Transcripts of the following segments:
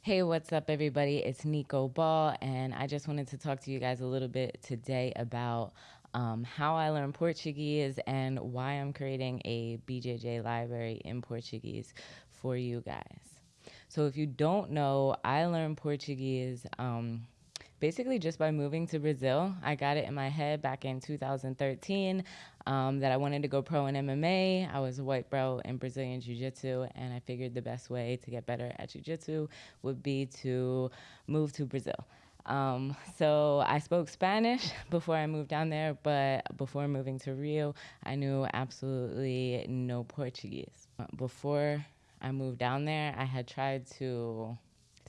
Hey, what's up, everybody? It's Nico Ball, and I just wanted to talk to you guys a little bit today about um, how I learned Portuguese and why I'm creating a BJJ library in Portuguese for you guys. So, if you don't know, I learned Portuguese. Um, basically just by moving to Brazil. I got it in my head back in 2013 um, that I wanted to go pro in MMA. I was a white belt in Brazilian Jiu Jitsu, and I figured the best way to get better at Jiu Jitsu would be to move to Brazil. Um, so I spoke Spanish before I moved down there, but before moving to Rio, I knew absolutely no Portuguese. Before I moved down there, I had tried to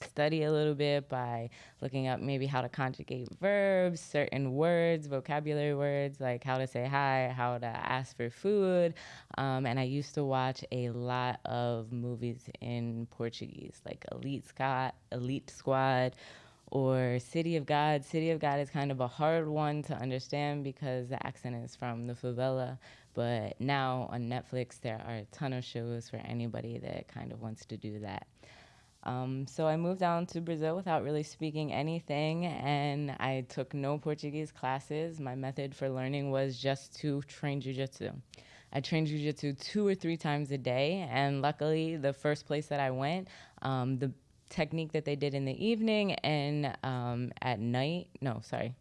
study a little bit by looking up maybe how to conjugate verbs, certain words, vocabulary words, like how to say hi, how to ask for food. Um, and I used to watch a lot of movies in Portuguese, like Elite Scott, Elite Squad, or City of God. City of God is kind of a hard one to understand because the accent is from the favela. But now on Netflix, there are a ton of shows for anybody that kind of wants to do that. Um, so I moved down to Brazil without really speaking anything, and I took no Portuguese classes. My method for learning was just to train jujitsu. I trained jujitsu two or three times a day, and luckily, the first place that I went, um, the technique that they did in the evening and um, at night, no, sorry,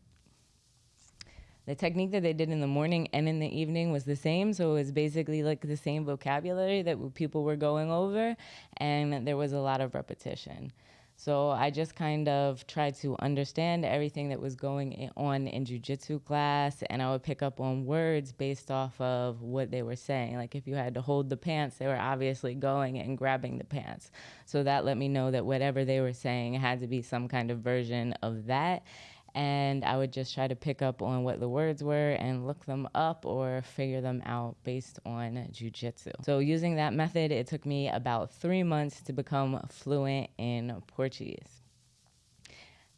the technique that they did in the morning and in the evening was the same. So it was basically like the same vocabulary that people were going over, and there was a lot of repetition. So I just kind of tried to understand everything that was going on in jujitsu class, and I would pick up on words based off of what they were saying. Like if you had to hold the pants, they were obviously going and grabbing the pants. So that let me know that whatever they were saying had to be some kind of version of that and I would just try to pick up on what the words were and look them up or figure them out based on jujitsu. So using that method, it took me about three months to become fluent in Portuguese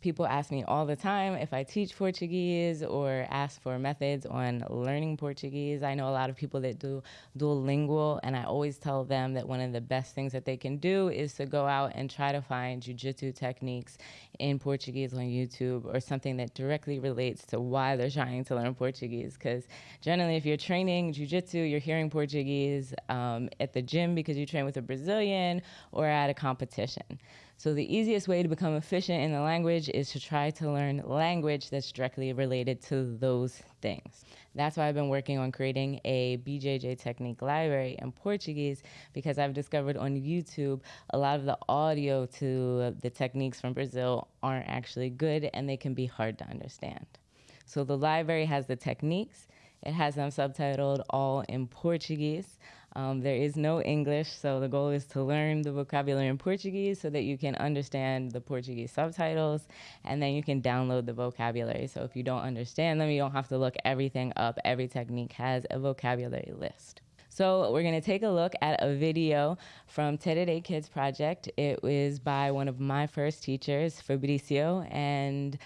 people ask me all the time if I teach Portuguese or ask for methods on learning Portuguese. I know a lot of people that do Duolingo, and I always tell them that one of the best things that they can do is to go out and try to find jujitsu techniques in Portuguese on YouTube or something that directly relates to why they're trying to learn Portuguese. Because generally, if you're training jujitsu, you're hearing Portuguese um, at the gym because you train with a Brazilian or at a competition. So the easiest way to become efficient in the language is to try to learn language that's directly related to those things. That's why I've been working on creating a BJJ technique library in Portuguese because I've discovered on YouTube a lot of the audio to the techniques from Brazil aren't actually good and they can be hard to understand. So the library has the techniques, it has them subtitled all in Portuguese. Um, there is no English, so the goal is to learn the vocabulary in Portuguese so that you can understand the Portuguese subtitles, and then you can download the vocabulary. So if you don't understand them, you don't have to look everything up. Every technique has a vocabulary list. So we're going to take a look at a video from Tererê Kids Project. It was by one of my first teachers, Fabricio, and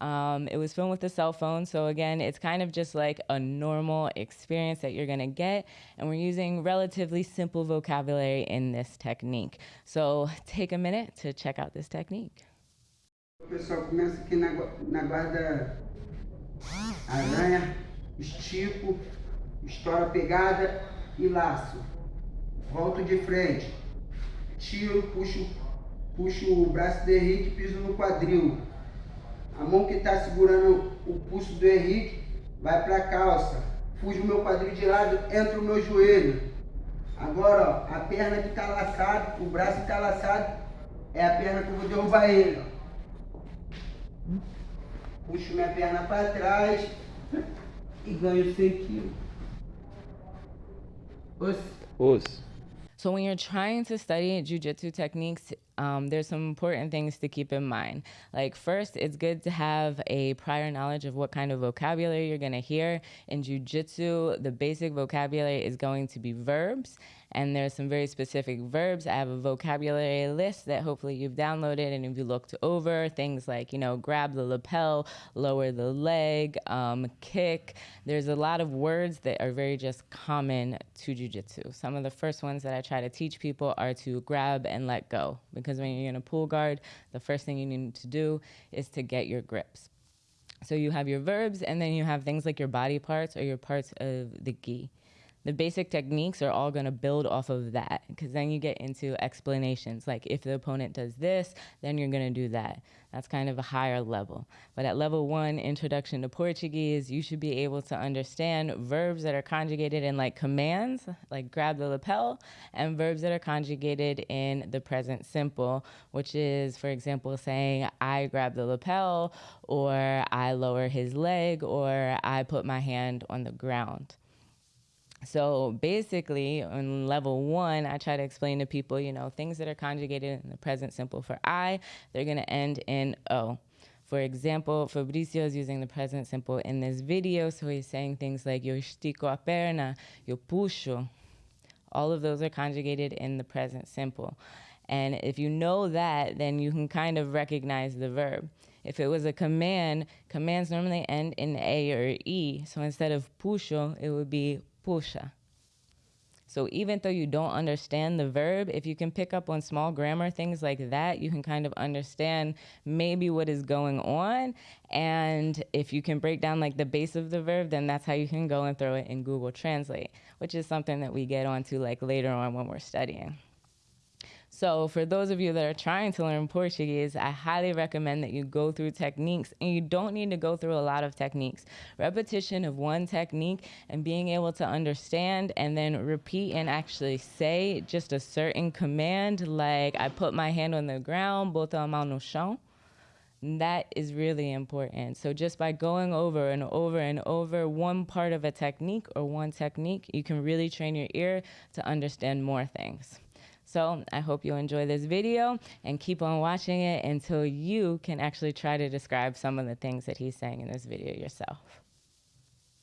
um, it was filmed with a cell phone, so again, it's kind of just like a normal experience that you're gonna get, and we're using relatively simple vocabulary in this technique. So take a minute to check out this technique. O pessoal começa aqui na, na guarda aranha, estico, estoura pegada e laço. Volto de frente, tiro, puxo, puxo o braço do Henrique, piso no quadril. A mão que está segurando o pulso do Henrique vai para a calça. Fuge o meu quadril de lado, entra o meu joelho. Agora, ó, a perna que está laçada, o braço que está laçado, é a perna que eu vou derrubar ele. Ó. Puxo minha perna para trás e ganho 100 quilos. Os. Os. So when you're trying to study jujitsu techniques, um, there's some important things to keep in mind. Like first, it's good to have a prior knowledge of what kind of vocabulary you're gonna hear. In jujitsu, the basic vocabulary is going to be verbs, and there's some very specific verbs. I have a vocabulary list that hopefully you've downloaded, and if you looked over, things like, you know, grab the lapel, lower the leg, um, kick. There's a lot of words that are very just common to jujitsu. Some of the first ones that I try to teach people are to grab and let go because when you're in a pool guard, the first thing you need to do is to get your grips. So you have your verbs, and then you have things like your body parts or your parts of the gi the basic techniques are all going to build off of that because then you get into explanations like if the opponent does this then you're going to do that. That's kind of a higher level. But at level one introduction to portuguese you should be able to understand verbs that are conjugated in like commands like grab the lapel and verbs that are conjugated in the present simple which is for example saying i grab the lapel or i lower his leg or i put my hand on the ground so basically, on level one, I try to explain to people, you know, things that are conjugated in the present simple for I, they're going to end in O. For example, Fabricio is using the present simple in this video, so he's saying things like yo estico a perna, yo puxo. All of those are conjugated in the present simple. And if you know that, then you can kind of recognize the verb. If it was a command, commands normally end in A or E. So instead of puxo, it would be puxa. So even though you don't understand the verb, if you can pick up on small grammar things like that, you can kind of understand maybe what is going on. And if you can break down like the base of the verb, then that's how you can go and throw it in Google Translate, which is something that we get onto like later on when we're studying. So for those of you that are trying to learn Portuguese, I highly recommend that you go through techniques and you don't need to go through a lot of techniques. Repetition of one technique and being able to understand and then repeat and actually say just a certain command like I put my hand on the ground, bota a mão no chão. That is really important. So just by going over and over and over one part of a technique or one technique, you can really train your ear to understand more things. So I hope you enjoy this video and keep on watching it until you can actually try to describe some of the things that he's saying in this video yourself.